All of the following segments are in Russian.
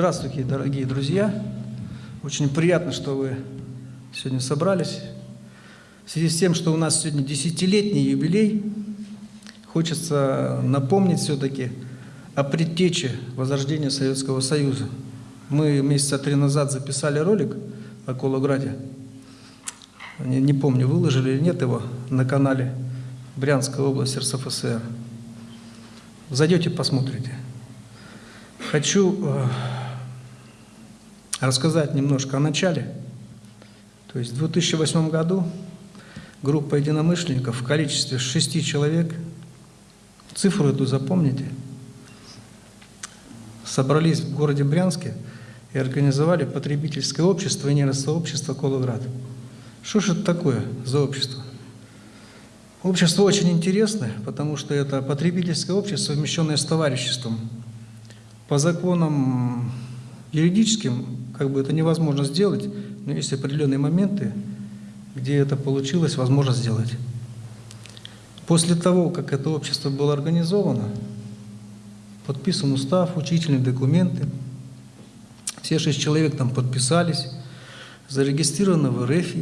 Здравствуйте, дорогие друзья! Очень приятно, что вы сегодня собрались. В связи с тем, что у нас сегодня десятилетний юбилей, хочется напомнить все-таки о предтече возрождения Советского Союза. Мы месяца три назад записали ролик о Колограде. Не, не помню, выложили или нет его на канале Брянская область РСФСР. Зайдете, посмотрите. Хочу э, рассказать немножко о начале. То есть в 2008 году группа единомышленников в количестве шести человек, цифру эту запомните, собрались в городе Брянске и организовали потребительское общество и нейросообщество «Колоград». Что же это такое за общество? Общество очень интересное, потому что это потребительское общество, совмещенное с товариществом. По законам юридическим как бы это невозможно сделать, но есть определенные моменты, где это получилось, возможно сделать. После того, как это общество было организовано, подписан устав, учительные документы, все шесть человек там подписались, зарегистрировано в РФ,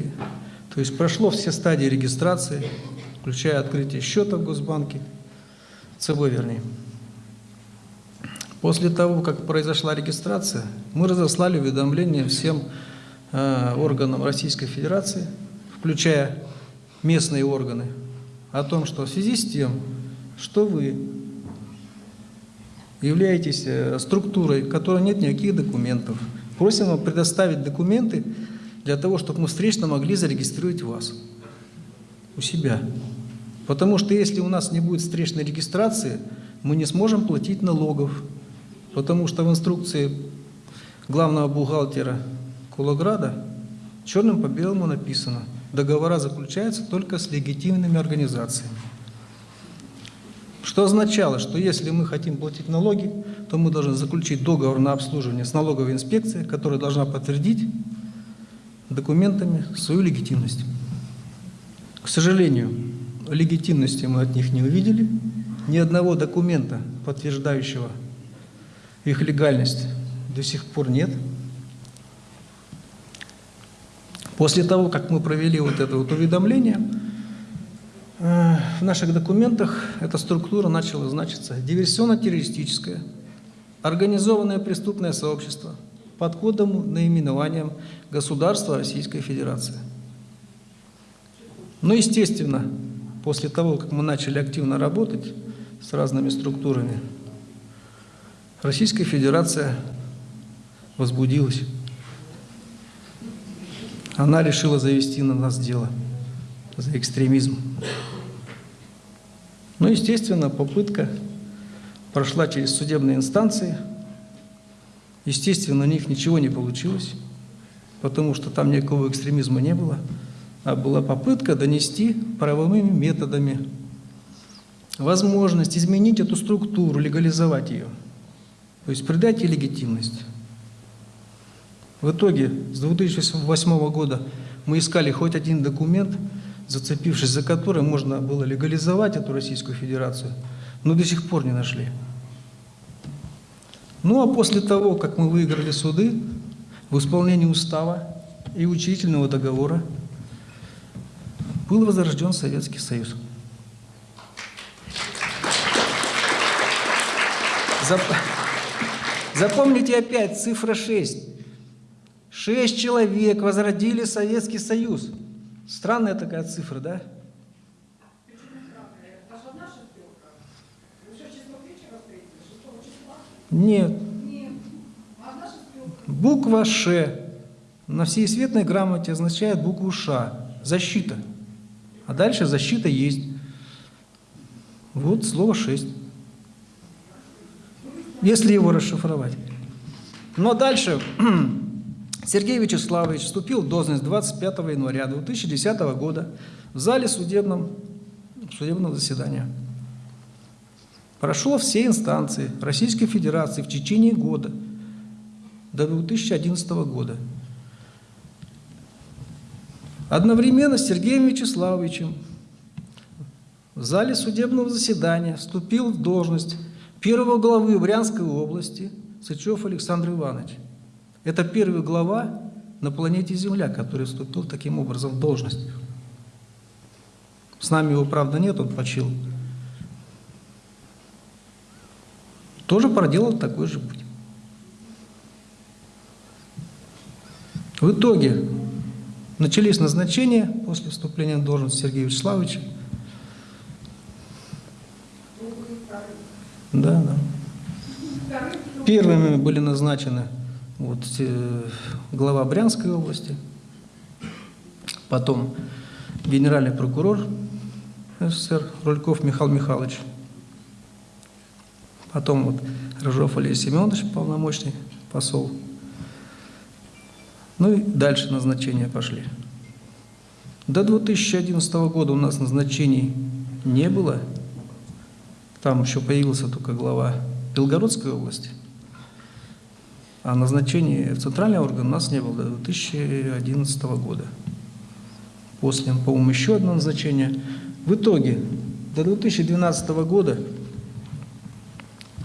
то есть прошло все стадии регистрации, включая открытие счета в Госбанке, ЦБ вернее. После того, как произошла регистрация, мы разослали уведомления всем э, органам Российской Федерации, включая местные органы, о том, что в связи с тем, что вы являетесь э, структурой, в которой нет никаких документов, просим вам предоставить документы для того, чтобы мы встречно могли зарегистрировать вас у себя. Потому что если у нас не будет встречной регистрации, мы не сможем платить налогов, Потому что в инструкции главного бухгалтера Кулаграда черным по белому написано, договора заключаются только с легитимными организациями. Что означало, что если мы хотим платить налоги, то мы должны заключить договор на обслуживание с налоговой инспекцией, которая должна подтвердить документами свою легитимность. К сожалению, легитимности мы от них не увидели, ни одного документа, подтверждающего их легальность до сих пор нет. После того, как мы провели вот это вот уведомление, э, в наших документах эта структура начала значиться диверсионно-террористическое, организованное преступное сообщество под кодом наименованием Государства Российской Федерации. Но, естественно, после того, как мы начали активно работать с разными структурами, Российская Федерация возбудилась. Она решила завести на нас дело за экстремизм. Ну, естественно, попытка прошла через судебные инстанции. Естественно, у них ничего не получилось, потому что там никакого экстремизма не было, а была попытка донести правовыми методами возможность изменить эту структуру, легализовать ее. То есть придать ей легитимность. В итоге с 2008 года мы искали хоть один документ, зацепившись за который можно было легализовать эту Российскую Федерацию, но до сих пор не нашли. Ну а после того, как мы выиграли суды в исполнении устава и учительного договора, был возрожден Советский Союз. Зап... Запомните опять цифра 6. Шесть человек возродили Советский Союз. Странная такая цифра, да? Нет. Буква Ш на всей светной грамоте означает букву Ш. Защита. А дальше защита есть. Вот слово 6 если его расшифровать. Но дальше Сергей Вячеславович вступил в должность 25 января 2010 года в зале судебном, судебного заседания. Прошел все инстанции Российской Федерации в течение года, до 2011 года. Одновременно с Сергеем Вячеславовичем в зале судебного заседания вступил в должность первого главы Брянской области Сычев Александр Иванович. Это первый глава на планете Земля, который вступил таким образом в должность. С нами его, правда, нет, он почил. Тоже проделал такой же путь. В итоге начались назначения после вступления в должность Сергея Вячеславовича. Да, да. Первыми были назначены вот, э, глава Брянской области, потом генеральный прокурор СССР Рульков Михаил Михайлович, потом вот Рыжов Алексей Семенович, полномочный посол. Ну и дальше назначения пошли. До 2011 года у нас назначений не было. Там еще появился только глава Белгородской области. А назначения в центральный орган у нас не было до 2011 года. После, по-моему, еще одно назначение. В итоге до 2012 года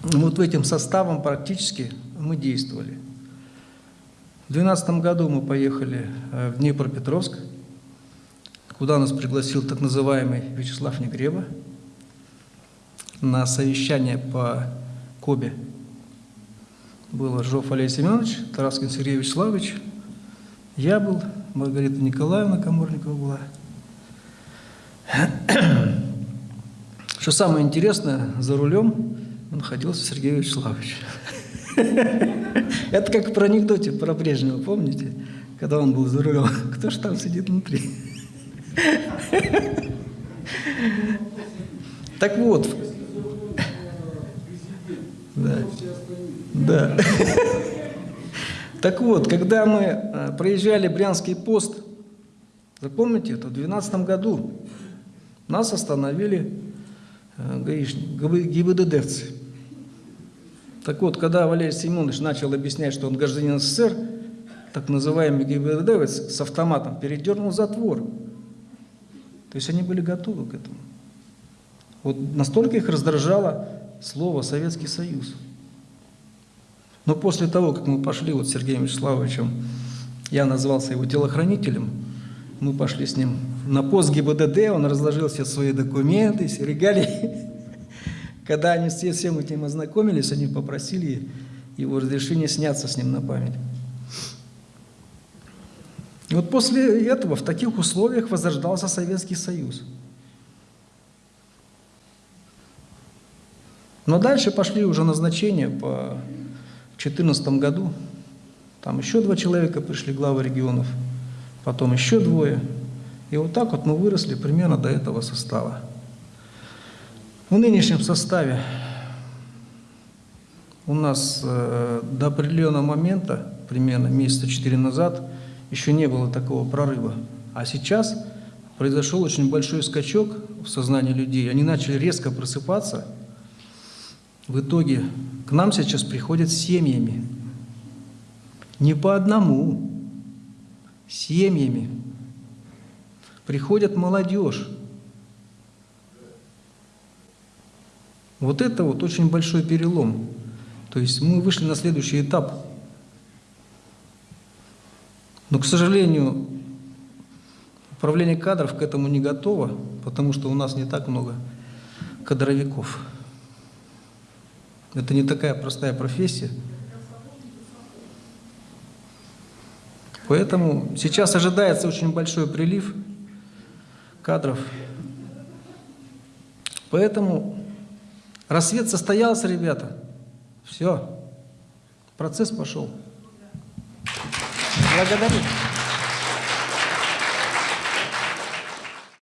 вот этим составом практически мы действовали. В 2012 году мы поехали э, в Днепропетровск, куда нас пригласил так называемый Вячеслав Негреба на совещание по Кобе. Был Жов Олег Семенович, Тараскин Сергей Вячеславович, я был, Маргарита Николаевна Каморникова была. Что самое интересное, за рулем находился Сергей Вячеславович. Это как про анекдоте про Брежнева, помните? Когда он был за рулем. Кто же там сидит внутри? Так вот. Да. Да. Так вот, когда мы э, проезжали Брянский пост, запомните это, в 2012 году нас остановили э, гаишники, ГИБДДовцы. Так вот, когда Валерий Семенович начал объяснять, что он гражданин СССР, так называемый ГИБДДовец с автоматом передернул затвор. То есть они были готовы к этому. Вот настолько их раздражало слово «Советский Союз». Но после того, как мы пошли вот с Сергеем Вячеславовичем, я назвался его телохранителем, мы пошли с ним на пост ГИБДД, он разложил все свои документы, все регалии. Когда они все всем этим ознакомились, они попросили его разрешения сняться с ним на память. И вот после этого в таких условиях возрождался Советский Союз. Но дальше пошли уже назначения по 2014 году. Там еще два человека пришли, главы регионов, потом еще двое. И вот так вот мы выросли примерно до этого состава. В нынешнем составе у нас э, до определенного момента, примерно месяца четыре назад, еще не было такого прорыва. А сейчас произошел очень большой скачок в сознании людей. Они начали резко просыпаться. В итоге нам сейчас приходят семьями. Не по одному, семьями. Приходят молодежь. Вот это вот очень большой перелом. То есть мы вышли на следующий этап. Но, к сожалению, управление кадров к этому не готово, потому что у нас не так много кадровиков. Это не такая простая профессия. Поэтому сейчас ожидается очень большой прилив кадров. Поэтому Рассвет состоялся, ребята. Все. Процесс пошел. Благодарю.